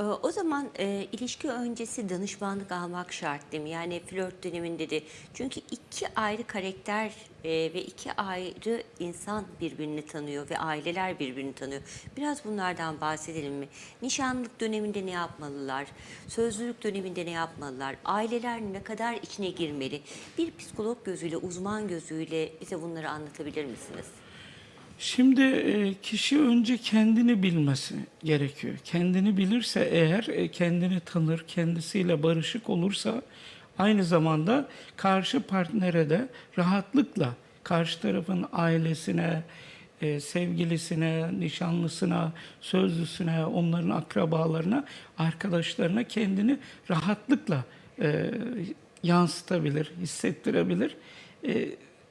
Ee, O zaman e, ilişki öncesi danışmanlık almak şart değil mi? Yani flört döneminde de. Çünkü iki ayrı karakter e, ve iki ayrı insan birbirini tanıyor ve aileler birbirini tanıyor. Biraz bunlardan bahsedelim mi? Nişanlık döneminde ne yapmalılar? Sözlülük döneminde ne yapmalılar? Aileler ne kadar içine girmeli? Bir psikolog gözüyle, uzman gözüyle bize bunları anlatabilir misiniz? Şimdi e, kişi önce kendini bilmesi gerekiyor. Kendini bilirse eğer e, kendini tanır, kendisiyle barışık olursa aynı zamanda karşı partnere de rahatlıkla karşı tarafın ailesine, e, sevgilisine, nişanlısına, sözlüsüne, onların akrabalarına, arkadaşlarına kendini rahatlıkla yansıtabilir, hissettirebilir.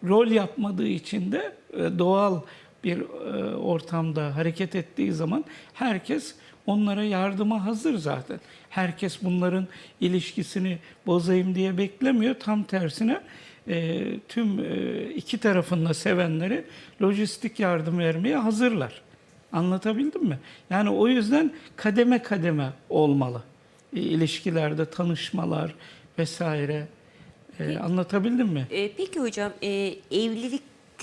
Rol yapmadığı için de e, doğal bir e, ortamda hareket ettiği zaman herkes onlara yardıma hazır zaten. Herkes bunların ilişkisini bozayım diye beklemiyor. Tam tersine e, tüm e, iki tarafında sevenleri lojistik yardım vermeye hazırlar. Anlatabildim mi? Yani o yüzden kademe kademe olmalı. E, ilişkilerde tanışmalar vesaire. E, anlatabildim mi? Ee, peki hocam e,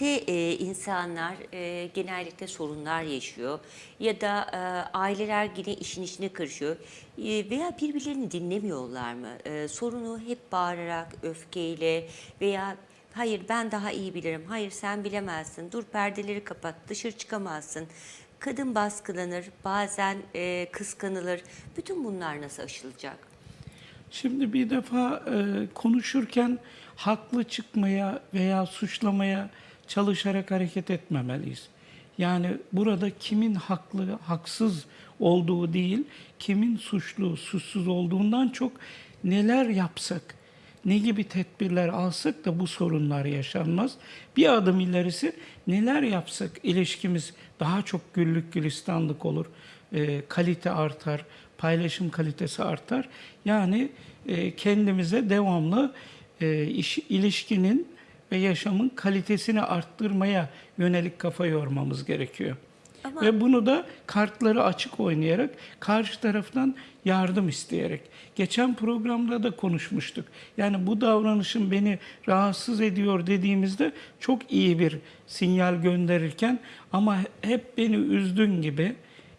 evlilikte e, insanlar e, genellikle sorunlar yaşıyor ya da e, aileler yine işin içine karışıyor E, veya birbirlerini dinlemiyorlar mı? E, sorunu hep bağırarak, öfkeyle veya hayır ben daha iyi bilirim, hayır sen bilemezsin, dur perdeleri kapat, dışarı çıkamazsın. Kadın baskılanır, bazen e, kıskanılır. Bütün bunlar nasıl aşılacak? Şimdi bir defa e, konuşurken haklı çıkmaya veya suçlamaya çalışarak hareket etmemeliyiz. Yani burada kimin haklı, haksız olduğu değil, kimin suçlu, suçsuz olduğundan çok neler yapsak, ne gibi tedbirler alsak da bu sorunlar yaşanmaz. Bir adım ilerisi neler yapsak ilişkimiz daha çok güllük gülistanlık olur, e, kalite artar, paylaşım kalitesi artar. Yani e, kendimize devamlı e, iş, ilişkinin ve yaşamın kalitesini arttırmaya yönelik kafa yormamız gerekiyor. Ama- Ve bunu da kartları açık oynayarak, karşı taraftan yardım isteyerek. Geçen programda da konuşmuştuk. Yani bu davranışın beni rahatsız ediyor dediğimizde çok iyi bir sinyal gönderirken ama hep beni üzdün gibi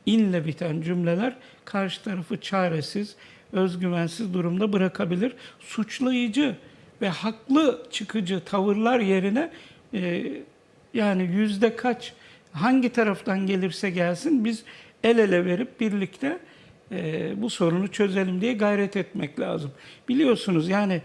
inle biten cümleler karşı tarafı çaresiz, özgüvensiz durumda bırakabilir. Suçlayıcı ve haklı çıkıcı tavırlar yerine e, yani yüzde kaç hangi taraftan gelirse gelsin biz el ele verip birlikte e, bu sorunu çözelim diye gayret etmek lazım. Biliyorsunuz yani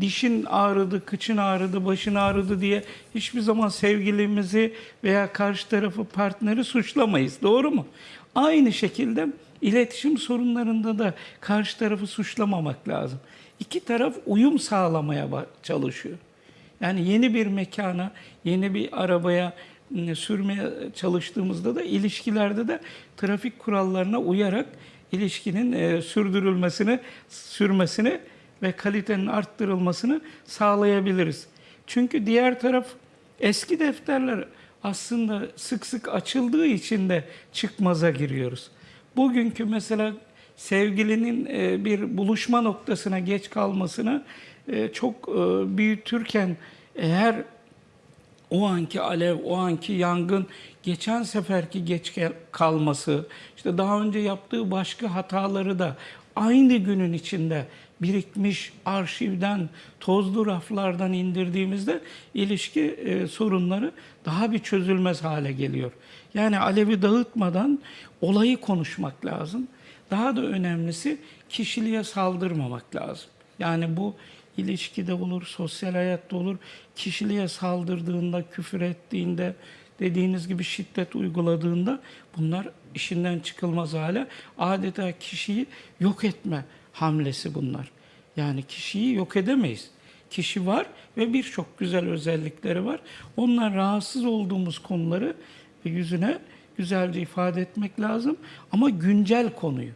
dişin ağrıdı, kıçın ağrıdı, başın ağrıdı diye hiçbir zaman sevgilimizi veya karşı tarafı partneri suçlamayız. Doğru mu? Aynı şekilde iletişim sorunlarında da karşı tarafı suçlamamak lazım. İki taraf uyum sağlamaya çalışıyor. Yani yeni bir mekana, yeni bir arabaya sürmeye çalıştığımızda da ilişkilerde de trafik kurallarına uyarak ilişkinin e, sürdürülmesini, sürmesini ve kalitenin arttırılmasını sağlayabiliriz. Çünkü diğer taraf eski defterler aslında sık sık açıldığı için de çıkmaza giriyoruz. Bugünkü mesela sevgilinin e, bir buluşma noktasına geç kalmasını e, çok e, büyütürken eğer o anki alev, o anki yangın geçen seferki geç kalması, işte daha önce yaptığı başka hataları da aynı günün içinde birikmiş arşivden, tozlu raflardan indirdiğimizde ilişki e, sorunları daha bir çözülmez hale geliyor. Yani alevi dağıtmadan olayı konuşmak lazım. Daha da önemlisi kişiliğe saldırmamak lazım. Yani bu ilişkide olur, sosyal hayatta olur. Kişiliğe saldırdığında, küfür ettiğinde, dediğiniz gibi şiddet uyguladığında bunlar işinden çıkılmaz hale adeta kişiyi yok etme hamlesi bunlar. Yani kişiyi yok edemeyiz. Kişi var ve birçok güzel özellikleri var. Onlar rahatsız olduğumuz konuları yüzüne güzelce ifade etmek lazım ama güncel konuyu.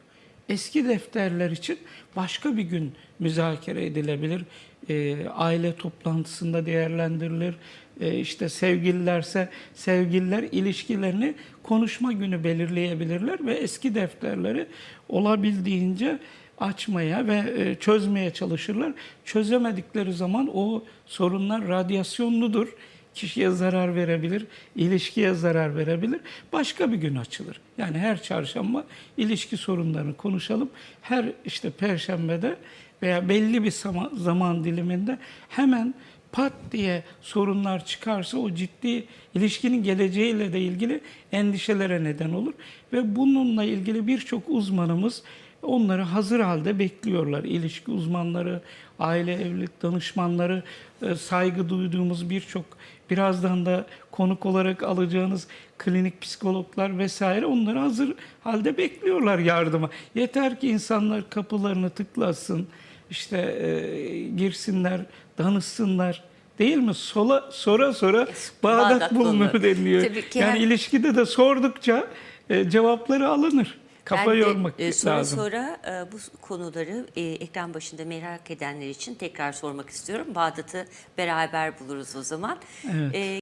Eski defterler için başka bir gün müzakere edilebilir. E, aile toplantısında değerlendirilir. e, işte sevgililerse sevgililer ilişkilerini konuşma günü belirleyebilirler ve eski defterleri olabildiğince açmaya ve e, çözmeye çalışırlar. Çözemedikleri zaman o sorunlar radyasyonludur. Kişiye zarar verebilir, ilişkiye zarar verebilir. Başka bir gün açılır. Yani her çarşamba ilişki sorunlarını konuşalım. Her işte perşembede veya belli bir zaman, diliminde hemen pat diye sorunlar çıkarsa o ciddi ilişkinin geleceğiyle de ilgili endişelere neden olur. Ve bununla ilgili birçok uzmanımız onları hazır halde bekliyorlar. İlişki uzmanları, aile evlilik danışmanları, e, saygı duyduğumuz birçok birazdan da konuk olarak alacağınız klinik psikologlar vesaire onları hazır halde bekliyorlar yardıma. Yeter ki insanlar kapılarını tıklasın, işte e, girsinler, danışsınlar. Değil mi? Sola, sora sora bağdat, bağdat bulunur bulunur. deniliyor. Tabii ki yani her- ilişkide de sordukça e, cevapları alınır. Kafa Ben de, yormak e, sonra lazım. sonra e, bu konuları e, ekran başında merak edenler için tekrar sormak istiyorum. Bağdat'ı beraber buluruz o zaman. Evet. E,